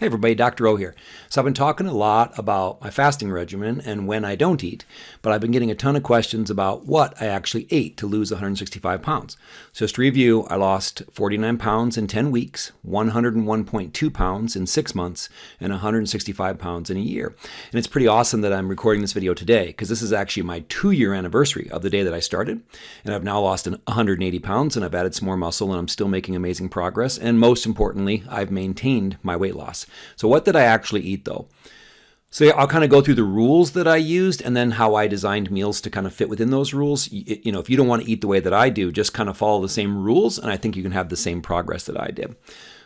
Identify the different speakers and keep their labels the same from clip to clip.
Speaker 1: Hey everybody, Dr. O here. So I've been talking a lot about my fasting regimen and when I don't eat, but I've been getting a ton of questions about what I actually ate to lose 165 pounds. So just to review, I lost 49 pounds in 10 weeks, 101.2 pounds in six months, and 165 pounds in a year. And it's pretty awesome that I'm recording this video today because this is actually my two year anniversary of the day that I started. And I've now lost 180 pounds and I've added some more muscle and I'm still making amazing progress. And most importantly, I've maintained my weight loss. So what did I actually eat though? So I'll kind of go through the rules that I used and then how I designed meals to kind of fit within those rules. You know, if you don't want to eat the way that I do, just kind of follow the same rules and I think you can have the same progress that I did.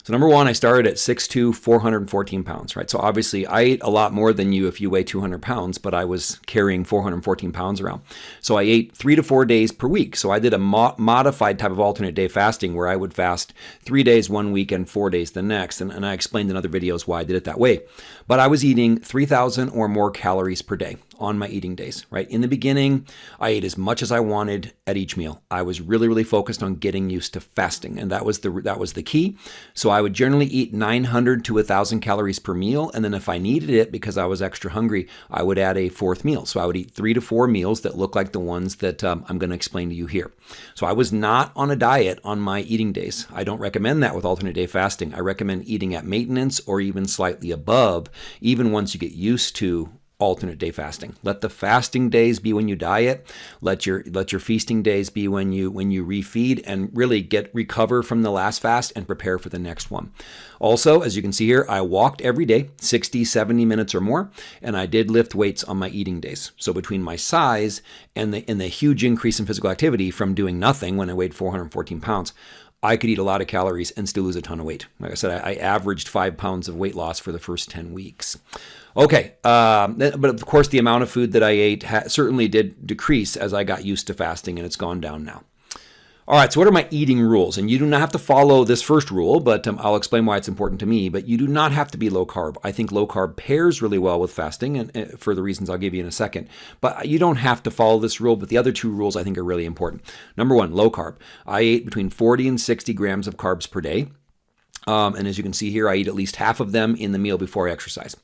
Speaker 1: So number one, I started at 6'2", 414 pounds, right? So obviously I ate a lot more than you if you weigh 200 pounds, but I was carrying 414 pounds around. So I ate three to four days per week. So I did a mo modified type of alternate day fasting where I would fast three days one week and four days the next. And, and I explained in other videos why I did it that way. But I was eating 3,000 or more calories per day on my eating days, right? In the beginning, I ate as much as I wanted at each meal. I was really, really focused on getting used to fasting, and that was the that was the key. So I would generally eat 900 to 1,000 calories per meal, and then if I needed it because I was extra hungry, I would add a fourth meal. So I would eat three to four meals that look like the ones that um, I'm going to explain to you here. So I was not on a diet on my eating days. I don't recommend that with alternate day fasting. I recommend eating at maintenance or even slightly above, even once you get used to alternate day fasting. Let the fasting days be when you diet. Let your let your feasting days be when you when you refeed and really get recover from the last fast and prepare for the next one. Also, as you can see here, I walked every day, 60, 70 minutes or more, and I did lift weights on my eating days. So between my size and the and the huge increase in physical activity from doing nothing when I weighed 414 pounds, I could eat a lot of calories and still lose a ton of weight. Like I said, I, averaged five pounds of weight loss for the first 10 weeks. Okay, um, but of course, the amount of food that I ate certainly did decrease as I got used to fasting, and it's gone down now. All right, so what are my eating rules? And you do not have to follow this first rule, but um, I'll explain why it's important to me. But you do not have to be low carb. I think low carb pairs really well with fasting, and uh, for the reasons I'll give you in a second. But you don't have to follow this rule, but the other two rules I think are really important. Number one, low carb. I ate between 40 and 60 grams of carbs per day. Um, and as you can see here, I eat at least half of them in the meal before I exercise.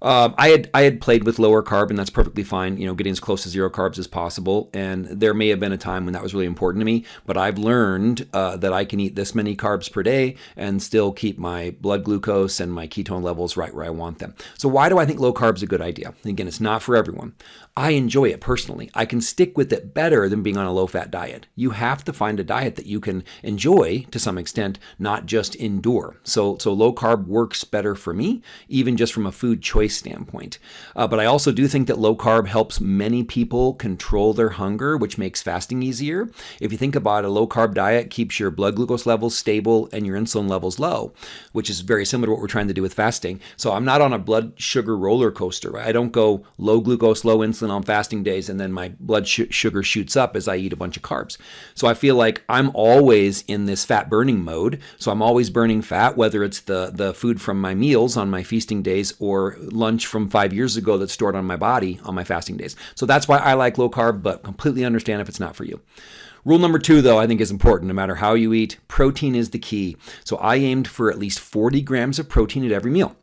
Speaker 1: Uh, I had I had played with lower carb, and that's perfectly fine. You know, getting as close to zero carbs as possible. And there may have been a time when that was really important to me. But I've learned uh, that I can eat this many carbs per day and still keep my blood glucose and my ketone levels right where I want them. So why do I think low carb is a good idea? Again, it's not for everyone. I enjoy it personally. I can stick with it better than being on a low fat diet. You have to find a diet that you can enjoy to some extent, not just endure. So so low carb works better for me, even just from a food choice choice standpoint. Uh, but I also do think that low carb helps many people control their hunger, which makes fasting easier. If you think about it, a low carb diet keeps your blood glucose levels stable and your insulin levels low, which is very similar to what we're trying to do with fasting. So I'm not on a blood sugar roller coaster. Right? I don't go low glucose, low insulin on fasting days, and then my blood sh sugar shoots up as I eat a bunch of carbs. So I feel like I'm always in this fat burning mode. So I'm always burning fat, whether it's the, the food from my meals on my feasting days or lunch from five years ago that's stored on my body on my fasting days. So that's why I like low carb, but completely understand if it's not for you. Rule number two, though, I think is important. No matter how you eat, protein is the key. So I aimed for at least 40 grams of protein at every meal.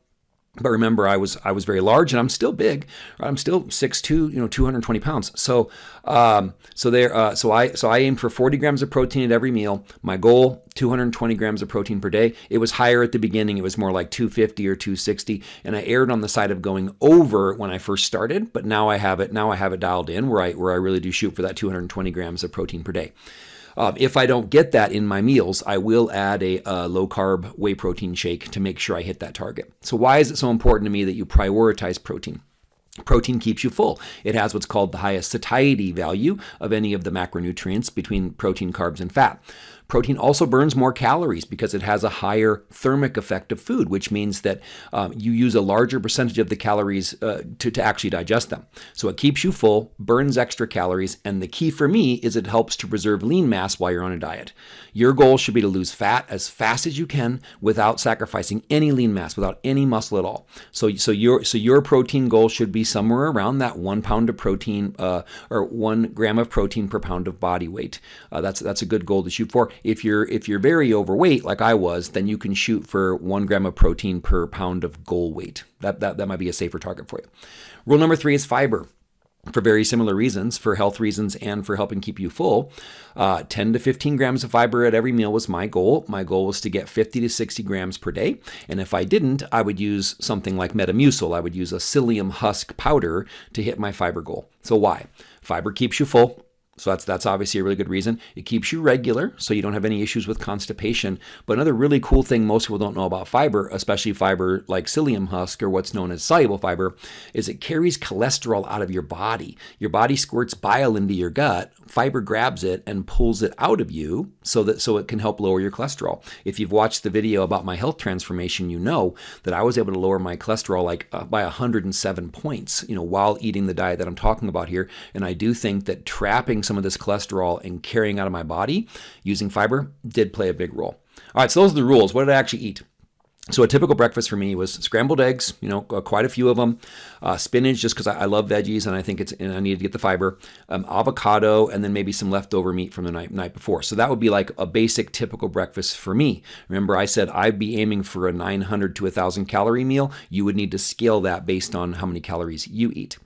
Speaker 1: But remember, I was I was very large, and I'm still big. I'm still 6'2", you know, 220 pounds. So um, so there, uh, so I so I aimed for 40 grams of protein at every meal. My goal, 220 grams of protein per day. It was higher at the beginning. It was more like 250 or 260, and I erred on the side of going over when I first started. But now I have it. Now I have it dialed in where I where I really do shoot for that 220 grams of protein per day. Um, if I don't get that in my meals, I will add a, a low carb whey protein shake to make sure I hit that target. So, why is it so important to me that you prioritize protein? Protein keeps you full. It has what's called the highest satiety value of any of the macronutrients between protein, carbs, and fat. Protein also burns more calories because it has a higher thermic effect of food, which means that um, you use a larger percentage of the calories uh, to, to actually digest them. So it keeps you full, burns extra calories, and the key for me is it helps to preserve lean mass while you're on a diet. Your goal should be to lose fat as fast as you can without sacrificing any lean mass, without any muscle at all. So, so your so your protein goal should be somewhere around that one pound of protein uh, or one gram of protein per pound of body weight. Uh, that's that's a good goal to shoot for. If you're if you're very overweight like I was, then you can shoot for one gram of protein per pound of goal weight. That that, that might be a safer target for you. Rule number three is fiber for very similar reasons, for health reasons and for helping keep you full. Uh, 10 to 15 grams of fiber at every meal was my goal. My goal was to get 50 to 60 grams per day. And if I didn't, I would use something like Metamucil. I would use a psyllium husk powder to hit my fiber goal. So why? Fiber keeps you full. So that's that's obviously a really good reason. It keeps you regular, so you don't have any issues with constipation. But another really cool thing most people don't know about fiber, especially fiber like psyllium husk or what's known as soluble fiber, is it carries cholesterol out of your body. Your body squirts bile into your gut, fiber grabs it and pulls it out of you so that so it can help lower your cholesterol. If you've watched the video about my health transformation, you know that I was able to lower my cholesterol like uh, by 107 points, you know, while eating the diet that I'm talking about here. And I do think that trapping some of this cholesterol and carrying out of my body using fiber did play a big role. All right, so those are the rules. What did I actually eat? So a typical breakfast for me was scrambled eggs, you know, uh, quite a few of them, uh, spinach just because I, I, love veggies and I think it's and I needed to get the fiber, um, avocado, and then maybe some leftover meat from the night night before. So that would be like a basic typical breakfast for me. Remember, I said I'd be aiming for a 900 to 1,000 calorie meal. You would need to scale that based on how many calories you eat.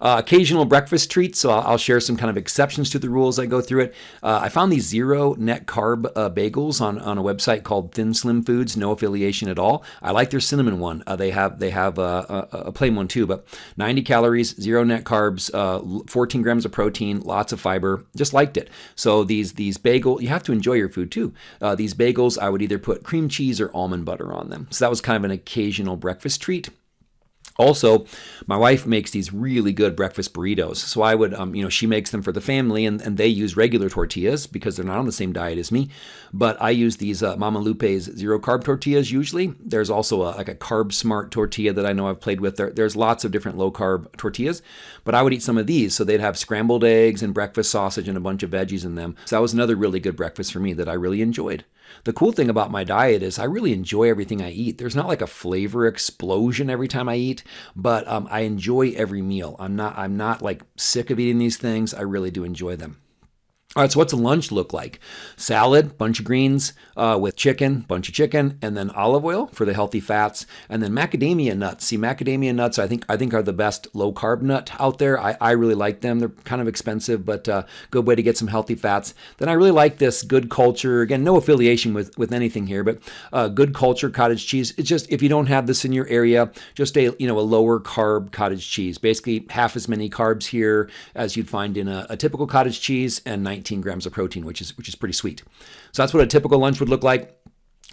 Speaker 1: Uh, occasional breakfast treats, so I'll, share some kind of exceptions to the rules I go through it. Uh, I found these zero net carb uh, bagels on, on a website called Thin Slim Foods, no affiliation at all. I like their cinnamon one. Uh, they have they have uh, a, a, plain one too, but 90 calories, zero net carbs, uh, 14 grams of protein, lots of fiber. Just liked it. So these these bagel, you have to enjoy your food too. these bagels, I would either put cream cheese or almond butter on them. So that was kind of an occasional breakfast treat. Also, my wife makes these really good breakfast burritos. So I would, um, you know, she makes them for the family and, and they use regular tortillas because they're not on the same diet as me. But I use these uh, Mama Lupe's zero carb tortillas usually. There's also a, like a carb smart tortilla that I know I've played with. There, there's lots of different low carb tortillas, but I would eat some of these. So they'd have scrambled eggs and breakfast sausage and a bunch of veggies in them. So that was another really good breakfast for me that I really enjoyed. The cool thing about my diet is I really enjoy everything I eat. There's not like a flavor explosion every time I eat, but um, I enjoy every meal. I'm not I'm not like sick of eating these things. I really do enjoy them. All right, so what's a lunch look like? Salad, bunch of greens uh, with chicken, bunch of chicken, and then olive oil for the healthy fats, and then macadamia nuts. See, macadamia nuts, I think, I think are the best low carb nut out there. I, I really like them. They're kind of expensive, but uh, good way to get some healthy fats. Then I really like this Good Culture. Again, no affiliation with with anything here, but uh, Good Culture cottage cheese. It's just if you don't have this in your area, just a you know a lower carb cottage cheese. Basically, half as many carbs here as you'd find in a, a typical cottage cheese, and 19 grams of protein, which is which is pretty sweet. So that's what a typical lunch would look like.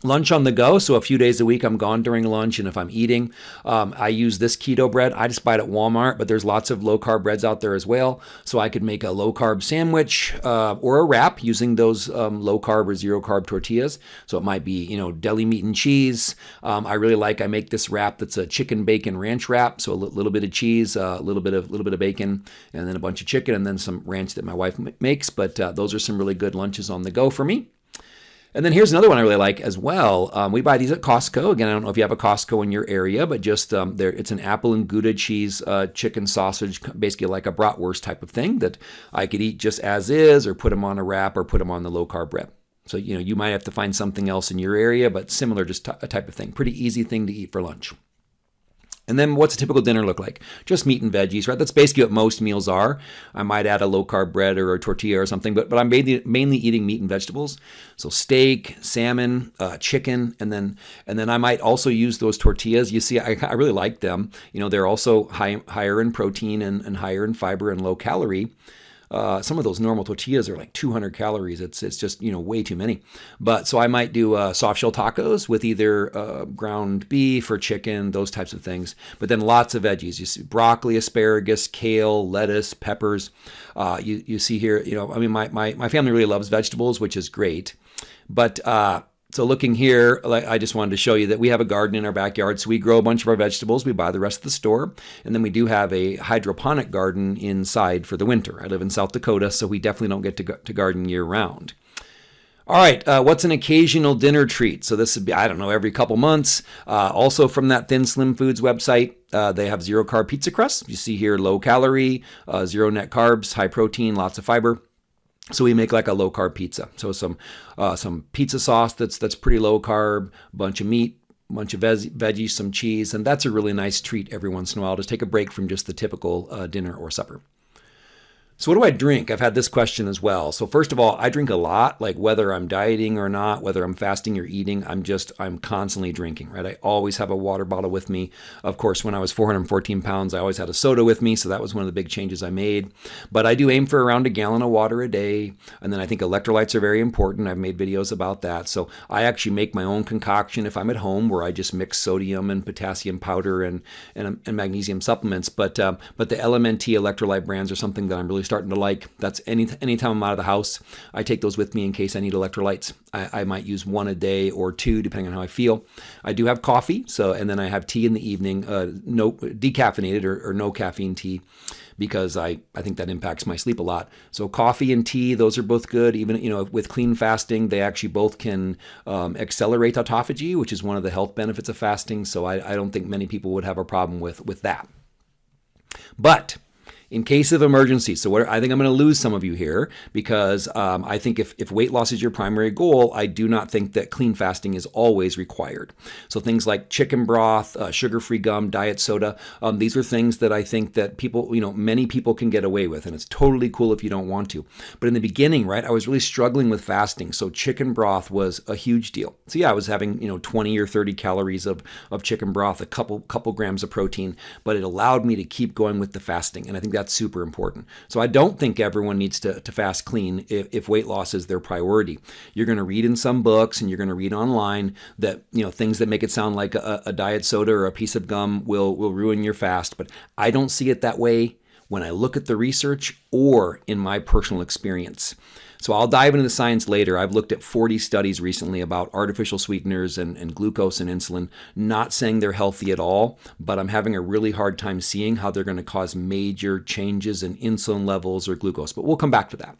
Speaker 1: Lunch on the go, so a few days a week I'm gone during lunch, and if I'm eating, um, I use this keto bread. I just buy it at Walmart, but there's lots of low carb breads out there as well. So I could make a low carb sandwich uh, or a wrap using those um, low carb or zero carb tortillas. So it might be you know deli meat and cheese. Um, I really like. I make this wrap that's a chicken bacon ranch wrap. So a little bit of cheese, a uh, little bit of little bit of bacon, and then a bunch of chicken, and then some ranch that my wife makes. But uh, those are some really good lunches on the go for me. And then here's another one I really like as well. Um, we buy these at Costco. Again, I don't know if you have a Costco in your area, but just um, there, it's an apple and Gouda cheese uh, chicken sausage, basically like a bratwurst type of thing that I could eat just as is, or put them on a wrap, or put them on the low carb bread. So you know you might have to find something else in your area, but similar, just a type of thing. Pretty easy thing to eat for lunch. And then what's a typical dinner look like? Just meat and veggies, right? That's basically what most meals are. I might add a low carb bread or a tortilla or something, but but I'm mainly, mainly eating meat and vegetables. So steak, salmon, uh, chicken, and then and then I might also use those tortillas. You see, I, I really like them. You know, they're also high, higher in protein and, and higher in fiber and low calorie. Uh, some of those normal tortillas are like 200 calories. It's it's just you know way too many. But so I might do uh, soft shell tacos with either uh, ground beef or chicken, those types of things. But then lots of veggies. You see broccoli, asparagus, kale, lettuce, peppers. Uh, you you see here, you know, I mean, my my my family really loves vegetables, which is great. But uh, so looking here, I just wanted to show you that we have a garden in our backyard. So we grow a bunch of our vegetables. We buy the rest of the store. And then we do have a hydroponic garden inside for the winter. I live in South Dakota, so we definitely don't get to, to garden year round. All right, uh, what's an occasional dinner treat? So this would be, I don't know, every couple months. Uh, also from that Thin Slim Foods website, Uh, they have zero carb pizza crust. You see here low calorie, uh, zero net carbs, high protein, lots of fiber. So we make like a low carb pizza. So some uh, some pizza sauce that's that's pretty low carb, bunch of meat, bunch of veg- veggies, some cheese, and that's a really nice treat every once in a while. Just take a break from just the typical uh, dinner or supper. So, what do I drink? I've had this question as well. So, first of all, I drink a lot, like whether I'm dieting or not, whether I'm fasting or eating, I'm just, I'm constantly drinking, right? I always have a water bottle with me. Of course, when I was 414 pounds, I always had a soda with me. So, that was one of the big changes I made. But I do aim for around a gallon of water a day. And then I think electrolytes are very important. I've made videos about that. So, I actually make my own concoction if I'm at home where I just mix sodium and potassium powder and, and, and magnesium supplements. But, um, but the LMNT electrolyte brands are something that I'm really starting to like. That's any anytime I'm out of the house, I take those with me in case I need electrolytes. I, I might use one a day or two depending on how I feel. I do have coffee, so and then I have tea in the evening, uh, no decaffeinated or, or no caffeine tea because I, I think that impacts my sleep a lot. So coffee and tea, those are both good. Even you know with clean fasting, they actually both can um, accelerate autophagy, which is one of the health benefits of fasting. So I, I don't think many people would have a problem with with that. But in case of emergency. So what, I think I'm going to lose some of you here because um, I think if, if weight loss is your primary goal, I do not think that clean fasting is always required. So things like chicken broth, uh, sugar-free gum, diet soda, um, these are things that I think that people, you know, many people can get away with, and it's totally cool if you don't want to. But in the beginning, right, I was really struggling with fasting, so chicken broth was a huge deal. So yeah, I was having you know 20 or 30 calories of of chicken broth, a couple couple grams of protein, but it allowed me to keep going with the fasting, and I think that's super important. So I don't think everyone needs to, to fast clean if, if weight loss is their priority. You're going to read in some books and you're going to read online that, you know, things that make it sound like a, a diet soda or a piece of gum will, will ruin your fast. But I don't see it that way when I look at the research or in my personal experience. So I'll dive into the science later. I've looked at 40 studies recently about artificial sweeteners and, and glucose and insulin, not saying they're healthy at all, but I'm having a really hard time seeing how they're going to cause major changes in insulin levels or glucose. But we'll come back to that.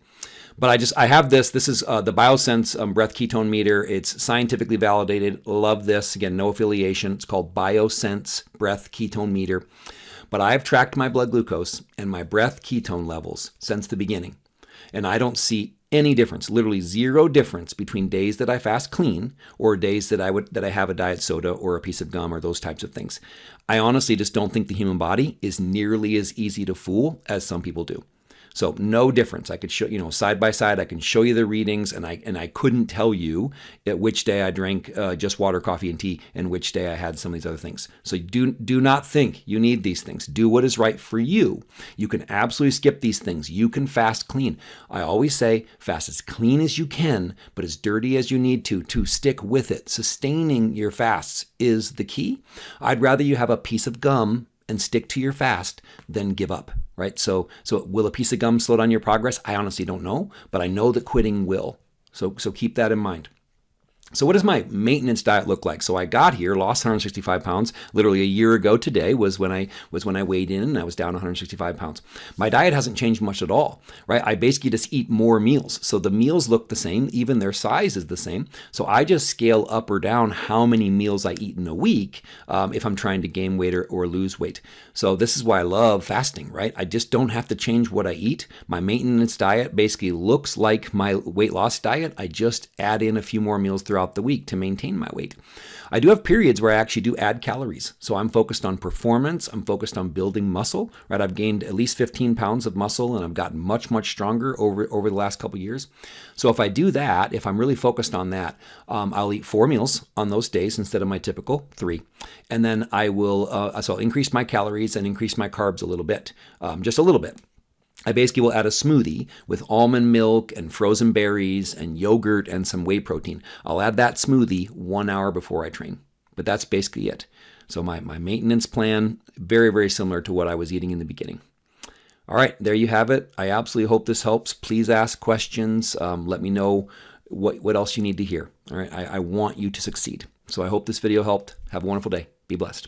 Speaker 1: But I just I have this. This is uh, the Biosense um, breath ketone meter. It's scientifically validated. Love this. Again, no affiliation. It's called Biosense breath ketone meter. But I've tracked my blood glucose and my breath ketone levels since the beginning, and I don't see any difference, literally zero difference between days that I fast clean or days that I would that I have a diet soda or a piece of gum or those types of things. I honestly just don't think the human body is nearly as easy to fool as some people do. So no difference. I could show you know side by side. I can show you the readings, and I and I couldn't tell you at which day I drank uh, just water, coffee, and tea, and which day I had some of these other things. So do do not think you need these things. Do what is right for you. You can absolutely skip these things. You can fast clean. I always say fast as clean as you can, but as dirty as you need to to stick with it. Sustaining your fasts is the key. I'd rather you have a piece of gum and stick to your fast than give up right? So, so will a piece of gum slow down your progress? I honestly don't know, but I know that quitting will. So, so keep that in mind. So what does my maintenance diet look like? So I got here, lost 165 pounds. Literally a year ago today was when I was when I weighed in and I was down 165 pounds. My diet hasn't changed much at all, right? I basically just eat more meals. So the meals look the same, even their size is the same. So I just scale up or down how many meals I eat in a week um, if I'm trying to gain weight or, or lose weight. So this is why I love fasting, right? I just don't have to change what I eat. My maintenance diet basically looks like my weight loss diet. I just add in a few more meals throughout throughout the week to maintain my weight. I do have periods where I actually do add calories. So I'm focused on performance. I'm focused on building muscle, right? I've gained at least 15 pounds of muscle and I've gotten much, much stronger over, over the last couple years. So if I do that, if I'm really focused on that, um, I'll eat four meals on those days instead of my typical three. And then I will, uh, so I'll increase my calories and increase my carbs a little bit, um, just a little bit. I basically will add a smoothie with almond milk and frozen berries and yogurt and some whey protein. I'll add that smoothie one hour before I train. But that's basically it. So my, my maintenance plan, very, very similar to what I was eating in the beginning. All right, there you have it. I absolutely hope this helps. Please ask questions. Um, let me know what, what else you need to hear. All right, I, I want you to succeed. So I hope this video helped. Have a wonderful day. Be blessed.